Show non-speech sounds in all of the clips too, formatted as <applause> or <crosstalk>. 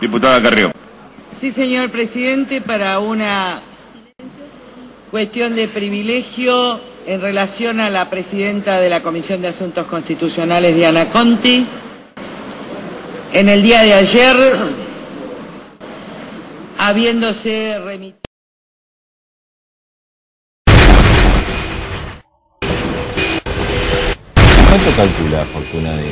Diputada Carrió. Sí, señor presidente, para una cuestión de privilegio en relación a la presidenta de la Comisión de Asuntos Constitucionales, Diana Conti. En el día de ayer, habiéndose remitido... ¿Cuánto calcula la fortuna de...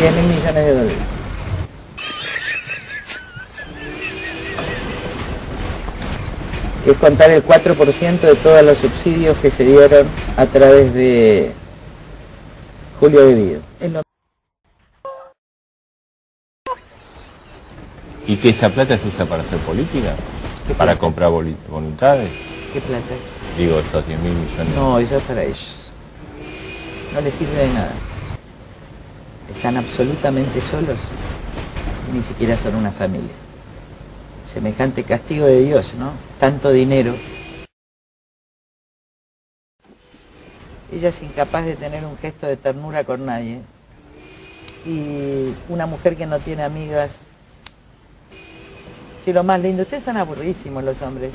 10 mil millones de dólares. Es contar el 4% de todos los subsidios que se dieron a través de Julio de Vido. Es lo- ¿Y que esa plata se usa para hacer política? ¿Para comprar voluntades? ¿Qué plata? Digo, esos 10 mil millones. No, eso es para ellos. No les sirve de nada. Están absolutamente solos. Ni siquiera son una familia. Semejante castigo de Dios, ¿no? Tanto dinero. Ella es incapaz de tener un gesto de ternura con nadie. Y una mujer que no tiene amigas. Si lo más lindo, ustedes son aburridísimos los hombres.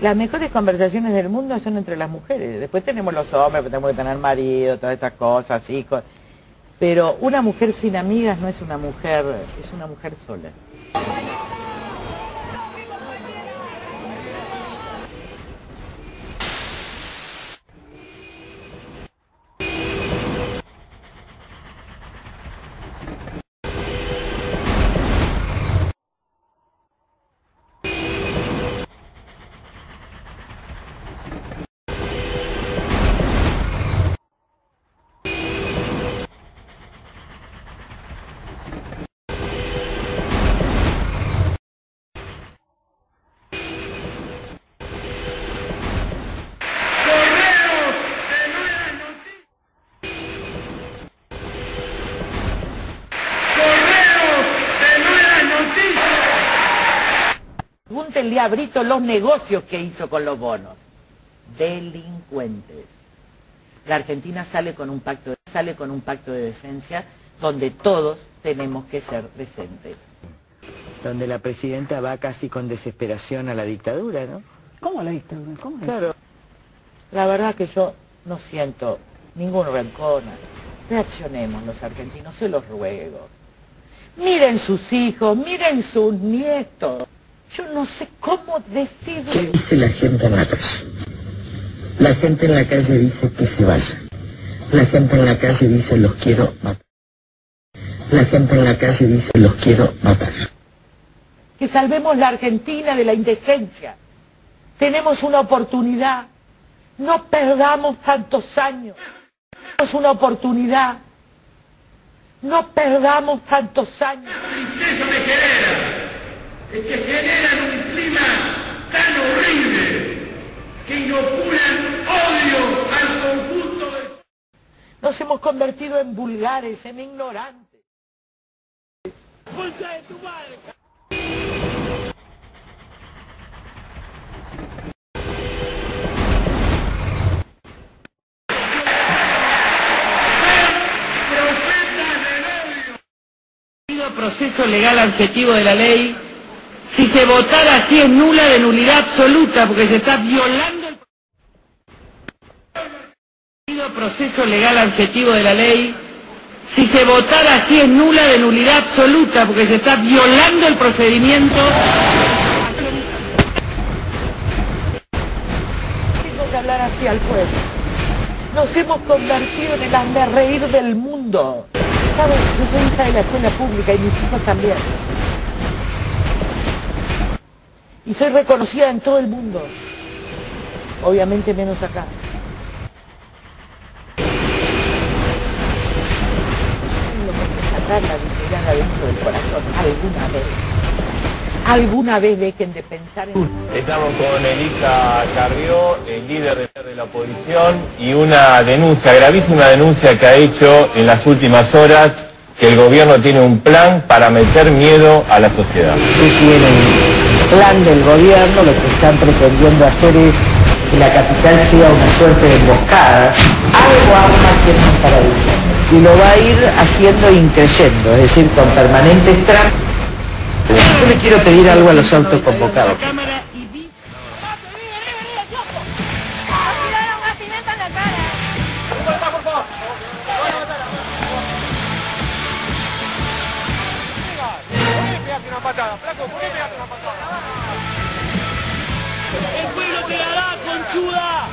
Las mejores conversaciones del mundo son entre las mujeres. Después tenemos los hombres, tenemos que tener marido, todas estas cosas, hijos. Pero una mujer sin amigas no es una mujer, es una mujer sola. Pregúntenle a Brito los negocios que hizo con los bonos. Delincuentes. La Argentina sale con un pacto de, sale con un pacto de decencia donde todos tenemos que ser decentes. Donde la presidenta va casi con desesperación a la dictadura, ¿no? ¿Cómo la dictadura? ¿Cómo la Claro. La verdad que yo no siento ningún rencor. Reaccionemos los argentinos, se los ruego. Miren sus hijos, miren sus nietos. Yo no sé cómo ¿Qué decirle. dice la gente en la calle? La gente en la calle dice que se vaya. La gente en la calle dice los quiero matar. La gente en la calle dice los quiero matar. Que salvemos la Argentina de la indecencia. Tenemos una oportunidad. No perdamos tantos años. Tenemos una oportunidad. No perdamos tantos años. tristeza me genera es que generan un clima tan horrible que inoculan odio al conjunto del Nos hemos convertido en vulgares, en ignorantes. concha de tu madre. Profetas del odio. proceso legal objetivo de la ley, si se votara así es nula de nulidad absoluta, porque se está violando el proceso legal objetivo de la ley, si se votara así es nula de nulidad absoluta, porque se está violando el procedimiento. Tengo que hablar así al pueblo. Nos hemos convertido en el reír del mundo. ¿Sabes? Yo soy hija de la escuela pública y mis hijos también. Y soy reconocida en todo el mundo. Obviamente menos acá. Tengo que sacar la dignidad adentro del corazón alguna vez. Alguna vez dejen de pensar en... Estamos con Elisa Carrió, el líder de- la oposición, y una denuncia, gravísima denuncia que ha hecho en las últimas horas que el gobierno tiene un plan para meter miedo a la sociedad. No tienen plan del gobierno, lo que están pretendiendo hacer es que la capital sea una suerte de emboscada. Algo arma tienen para diciembre. Y lo va a ir haciendo increyendo, es decir, con permanentes trampas. Yo le quiero pedir algo a los autoconvocados. La Cámara y vi- ¡El conchuda!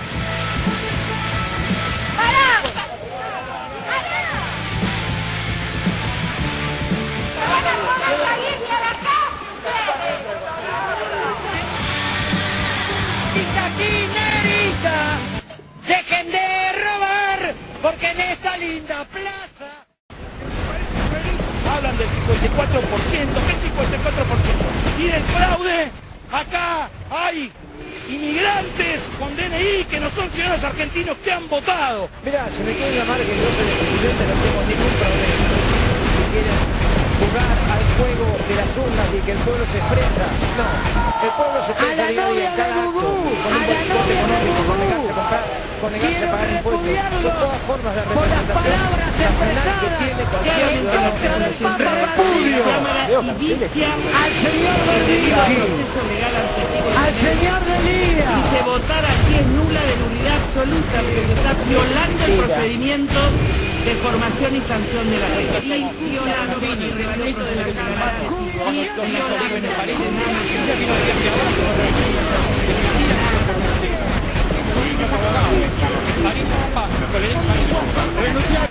¡Quinerita! ¡Dejen de robar! Porque en esta linda plaza... Hablan del 54%, ¿qué 54%? Y del fraude, acá hay inmigrantes con DNI que no son ciudadanos argentinos que han votado. Mira, se me quiere llamar que yo soy el presidente, no tengo ningún problema. Si quieren jugar al juego de las urnas y que el pueblo se expresa, no. El pueblo se expresa a día en cada acto, con un boicot económico, con negarse a comprar, con negarse a pagar impuestos. Son todas formas de representación nacional que tiene cualquier ciudadano que repudio Cámara y ¡Al señor del día! proceso legal ante ¡Al señor del día! Dice votar así es nula de nulidad absoluta porque se está violando el procedimiento de formación y sanción de la ley. Y violando el reglamento de la Cámara. Y violando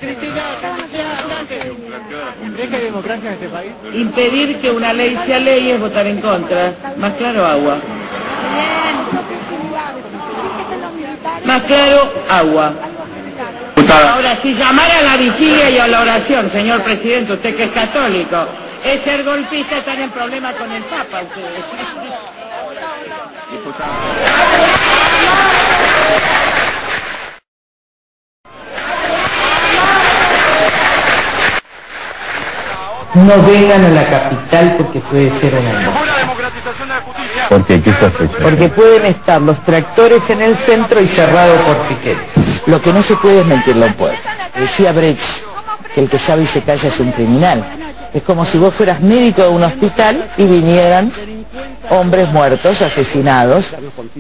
Cristina. ¿Crees que hay democracia en este país? Impedir que una ley sea ley es votar en contra. Más claro, agua. Más claro, agua. Ahora, si llamara a la vigilia y a la oración, señor presidente, usted que es católico, es ser golpista, están en problema con el Papa ustedes. <laughs> No vengan a la capital porque puede ser una Porque sospechar. Porque pueden estar los tractores en el centro y cerrado por piquetes. Lo que no se puede es mentirle a un pueblo. Decía Brecht que el que sabe y se calla es un criminal. Es como si vos fueras médico de un hospital y vinieran hombres muertos, asesinados,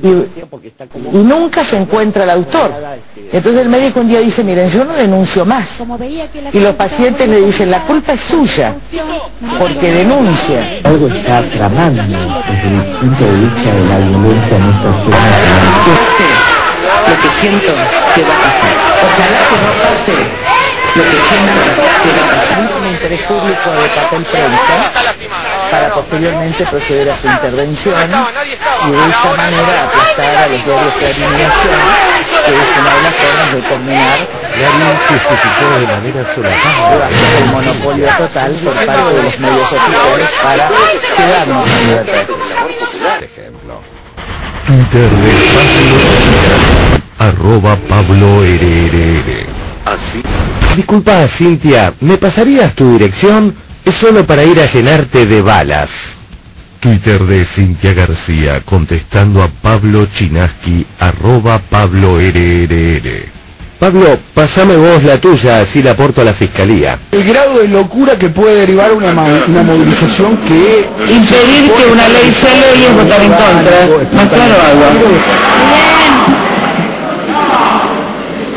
y, y nunca se encuentra el autor. Entonces el médico un día dice, miren, yo no denuncio más. Y los pacientes le dicen, la culpa es suya, porque denuncia. Algo está tramando desde el punto de vista de la violencia en esta ciudad. Lo que siento que va a pasar. Ojalá que no pase lo que siento que va a pasar. Un interés público de papel prensa para posteriormente proceder a su intervención y de esa manera aplastar a los diarios de eliminación, que es una de las formas de terminar justificó de manera solapada. el monopolio total por parte de los medios oficiales para quedarnos en libertad. Twitter de Pablo arroba Pablo RRR. Así. Disculpa, Cintia, ¿me pasarías tu dirección? Es solo para ir a llenarte de balas. Twitter de Cintia García, contestando a Pablo Chinaski, arroba Pablo RRR. Pablo, pasame vos la tuya, así la aporto a la fiscalía. El grado de locura que puede derivar una, movilización que... Impedir que una ley sea ley es votar en contra. Más claro, agua.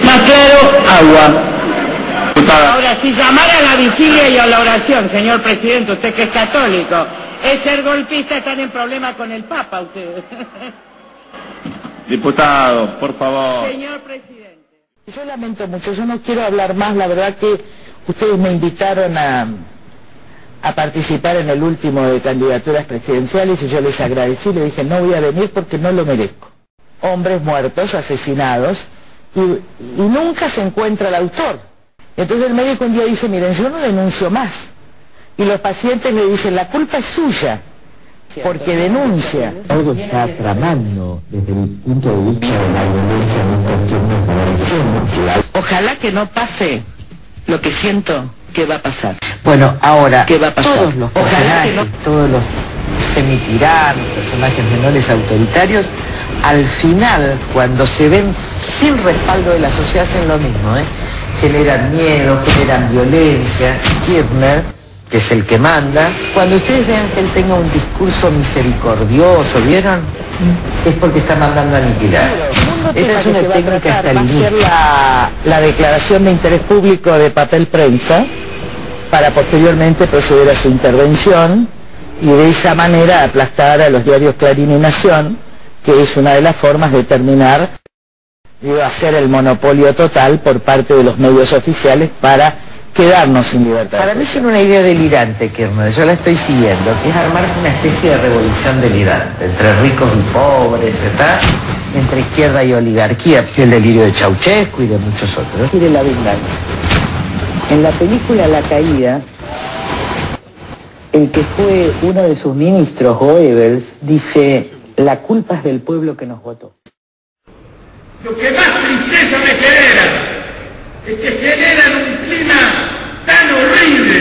Más claro, agua. Ahora, si llamara a la vigilia y a la oración, señor presidente, usted que es católico, es ser golpista, están en problema con el Papa ustedes. <laughs> Diputado, por favor. Señor presidente. Yo lamento mucho, yo no quiero hablar más, la verdad que ustedes me invitaron a, a participar en el último de candidaturas presidenciales y yo les agradecí, le dije no voy a venir porque no lo merezco. Hombres muertos, asesinados, y, y nunca se encuentra el autor. Entonces el médico un día dice, miren, yo no denuncio más. Y los pacientes le dicen, la culpa es suya, porque denuncia. Algo está tramando desde el punto de vista de la violencia en esta Ojalá que no pase lo que siento que va a pasar. Bueno, ahora, ¿Qué va a pasar? todos los personajes, no- todos los semitiranos, personajes menores autoritarios, al final, cuando se ven sin respaldo de la sociedad, hacen lo mismo, ¿eh? Generan miedo, generan violencia. Kirchner que es el que manda, cuando ustedes vean que él tenga un discurso misericordioso, ¿vieron? Es porque está mandando a aniquilar. Esta es una técnica va a la, la declaración de interés público de papel prensa para posteriormente proceder a su intervención y de esa manera aplastar a los diarios Clarín y Nación, que es una de las formas de terminar de hacer el monopolio total por parte de los medios oficiales para quedarnos sin libertad. Para mí es una idea delirante, Kirchner, yo la estoy siguiendo, que es armar una especie de revolución delirante, entre ricos y pobres, ¿está? entre izquierda y oligarquía, el delirio de Ceausescu y de muchos otros. Quiere la venganza. En la película La Caída, el que fue uno de sus ministros, Goebbels, dice, la culpa es del pueblo que nos votó. Lo que más tristeza me genera es que generan un clima tan horrible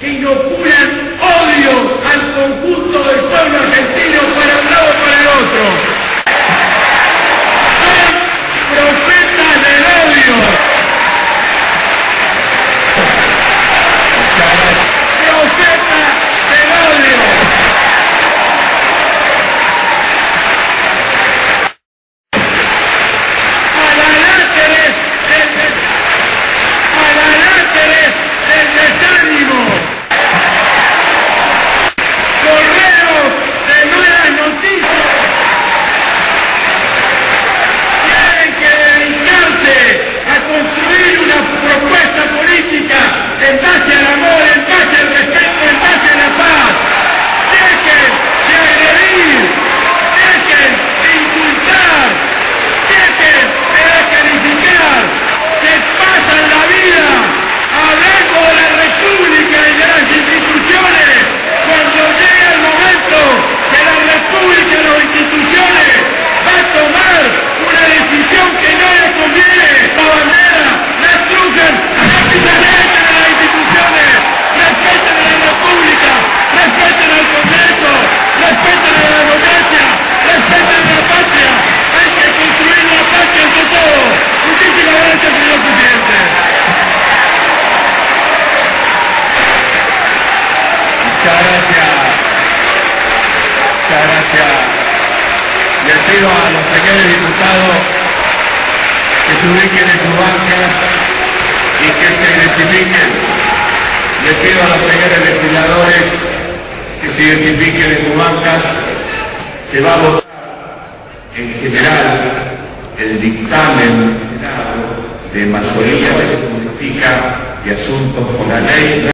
que inoculan odio al conjunto del pueblo argentino para un lado o para el otro. Son profetas del odio. Profetas del odio. Malaláteres del, des- malaláteres del desánimo. Correos de malas noticias. Tienen que dedicarse a construir una propuesta política en base al amor, en base al respeto, en base a la paz. Dejen de agredir, dejen de insultar, dejen de descalificar, que pasan la vida hablando de la República y de las instituciones, cuando llegue el momento que la República y las instituciones va a tomar una decisión que no le conviene, la bandera, la estrujan, respeten a las instituciones, respeten a la República, respeten al Congreso, respeten a la democracia, respeten a la patria, hay que construir la patria entre todos. Muchísimas gracias, señor presidente. Muchas gracias. Muchas gracias. Les pido a los señores diputados que se ubiquen en sus bancas y que se identifiquen. Les pido a los señores legisladores que se identifiquen en sus bancas. Se va a votar en general el dictamen de mayoría de política y asuntos con la ley